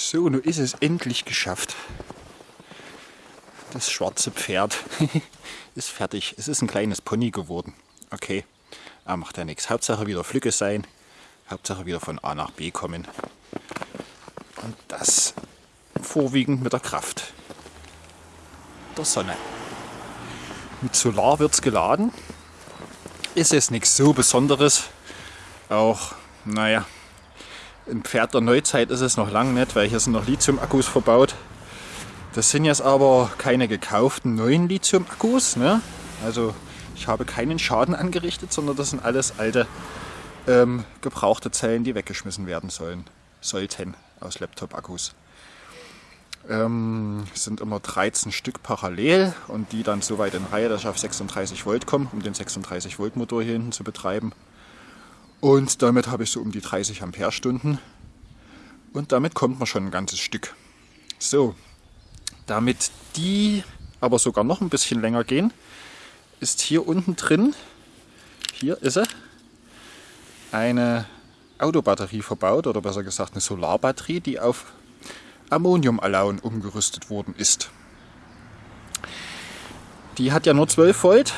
So, nun ist es endlich geschafft. Das schwarze Pferd ist fertig. Es ist ein kleines Pony geworden. Okay, er macht ja nichts. Hauptsache wieder Flücke sein. Hauptsache wieder von A nach B kommen. Und das vorwiegend mit der Kraft der Sonne. Mit Solar wird es geladen. Ist es nichts so Besonderes. Auch, naja, ein Pferd der Neuzeit ist es noch lang nicht, weil hier sind noch Lithium-Akkus verbaut. Das sind jetzt aber keine gekauften neuen Lithium-Akkus. Ne? Also ich habe keinen Schaden angerichtet, sondern das sind alles alte ähm, gebrauchte Zellen, die weggeschmissen werden sollen, sollten aus Laptop-Akkus. Ähm, sind immer 13 Stück parallel und die dann so weit in Reihe, dass ich auf 36 Volt komme, um den 36 Volt Motor hier hinten zu betreiben. Und damit habe ich so um die 30 Ampere-Stunden. Und damit kommt man schon ein ganzes Stück. So, damit die aber sogar noch ein bisschen länger gehen, ist hier unten drin, hier ist sie, eine Autobatterie verbaut oder besser gesagt eine Solarbatterie, die auf Ammoniumalaun umgerüstet worden ist. Die hat ja nur 12 Volt,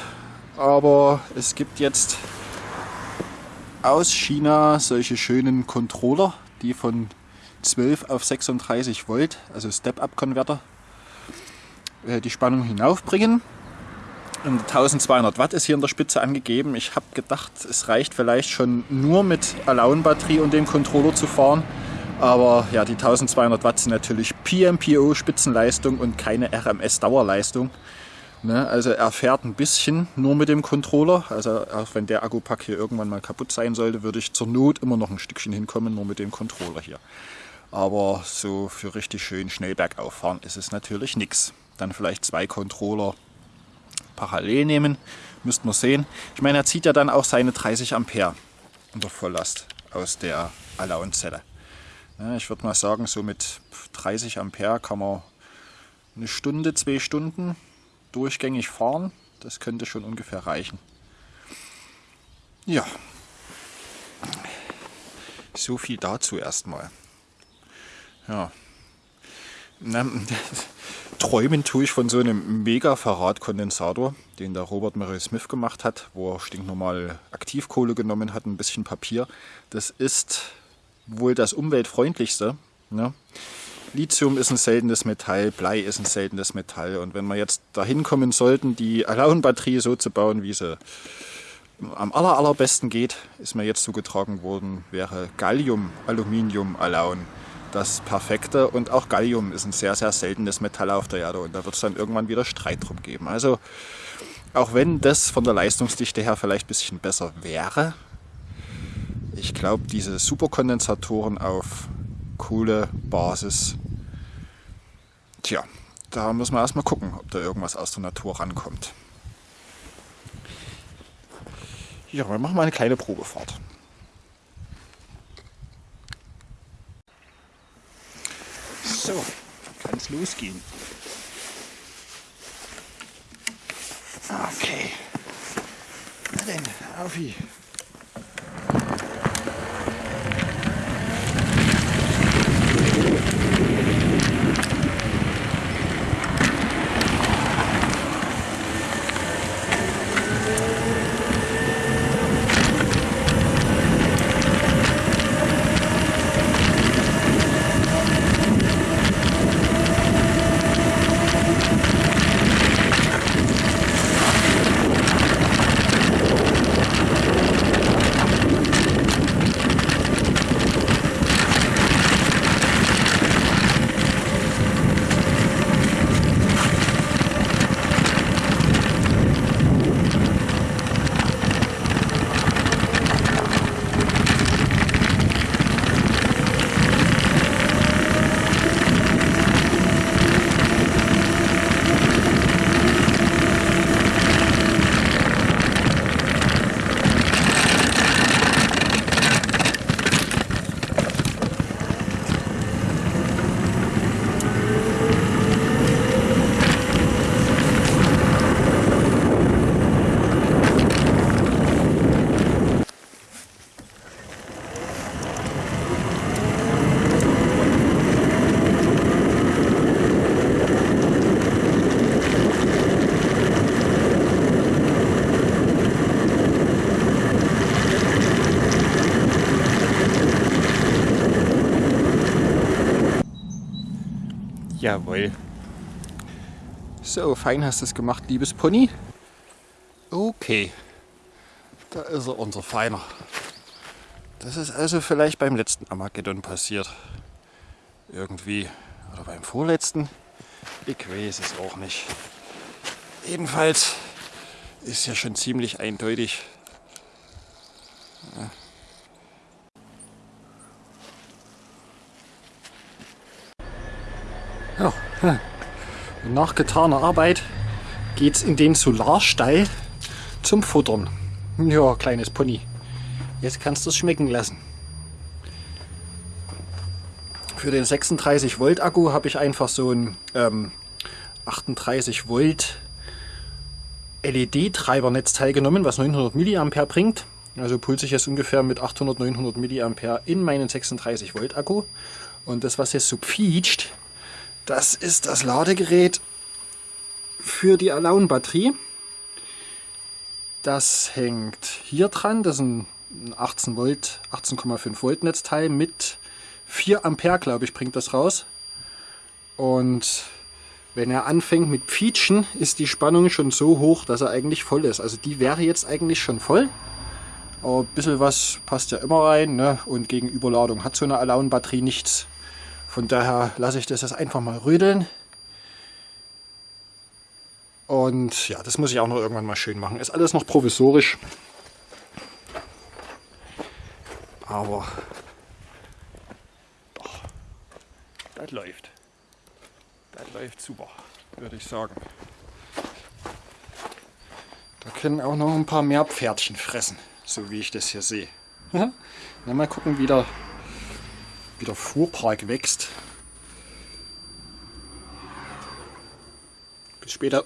aber es gibt jetzt aus China solche schönen Controller, die von 12 auf 36 Volt, also Step-Up-Konverter, äh, die Spannung hinaufbringen. Und 1200 Watt ist hier in der Spitze angegeben. Ich habe gedacht, es reicht vielleicht schon nur mit Alaun-Batterie und dem Controller zu fahren. Aber ja, die 1200 Watt sind natürlich PMPO Spitzenleistung und keine RMS Dauerleistung. Ne, also er fährt ein bisschen nur mit dem Controller. Also auch wenn der Akkupack hier irgendwann mal kaputt sein sollte, würde ich zur Not immer noch ein Stückchen hinkommen, nur mit dem Controller hier. Aber so für richtig schön schnell bergauf fahren ist es natürlich nichts. Dann vielleicht zwei Controller parallel nehmen, müsst man sehen. Ich meine, er zieht ja dann auch seine 30 Ampere unter Volllast aus der Allowance-Zelle. Ja, ich würde mal sagen, so mit 30 Ampere kann man eine Stunde, zwei Stunden durchgängig fahren. Das könnte schon ungefähr reichen. Ja, so viel dazu erstmal. Ja, Na, träumen tue ich von so einem mega Verrat-Kondensator, den der Robert Murray Smith gemacht hat, wo er stinknormal Aktivkohle genommen hat, ein bisschen Papier. Das ist wohl das umweltfreundlichste. Ne? Lithium ist ein seltenes Metall, Blei ist ein seltenes Metall. Und wenn wir jetzt dahin kommen sollten, die Alaun-Batterie so zu bauen, wie sie am aller, allerbesten geht, ist mir jetzt zugetragen worden, wäre Gallium, Aluminium, Alaun das Perfekte. Und auch Gallium ist ein sehr, sehr seltenes Metall auf der Erde und da wird es dann irgendwann wieder Streit drum geben. Also auch wenn das von der Leistungsdichte her vielleicht ein bisschen besser wäre, ich glaube, diese Superkondensatoren auf Kohlebasis. Tja, da muss man erstmal gucken, ob da irgendwas aus der Natur rankommt. Ja, wir machen mal eine kleine Probefahrt. So, kann es losgehen. Okay. Na denn, auf Jawohl. So, fein hast du es gemacht, liebes Pony. Okay. Da ist er, unser Feiner. Das ist also vielleicht beim letzten Armageddon passiert. Irgendwie. Oder beim vorletzten. Ich weiß es auch nicht. Jedenfalls ist ja schon ziemlich eindeutig. Ja. Ja. Nach getaner Arbeit geht's in den Solarstall zum Futtern. Ja, kleines Pony. Jetzt kannst du es schmecken lassen. Für den 36 Volt Akku habe ich einfach so ein ähm, 38 Volt LED-Treibernetzteil genommen, was 900 mA bringt. Also pulse ich jetzt ungefähr mit 800, 900 mA in meinen 36 Volt Akku. Und das, was jetzt so quietscht, das ist das Ladegerät für die Alone-Batterie. Das hängt hier dran. Das ist ein 18 Volt, 18,5 Volt Netzteil mit 4 Ampere, glaube ich, bringt das raus. Und wenn er anfängt mit Pfietschen, ist die Spannung schon so hoch, dass er eigentlich voll ist. Also die wäre jetzt eigentlich schon voll. Aber ein bisschen was passt ja immer rein. Ne? Und gegen Überladung hat so eine Alone-Batterie nichts. Von daher lasse ich das jetzt einfach mal rödeln. Und ja, das muss ich auch noch irgendwann mal schön machen. Ist alles noch provisorisch. Aber doch, das läuft. Das läuft super, würde ich sagen. Da können auch noch ein paar mehr Pferdchen fressen, so wie ich das hier sehe. Na, mal gucken, wie der, wie der Fuhrpark wächst. Bis später.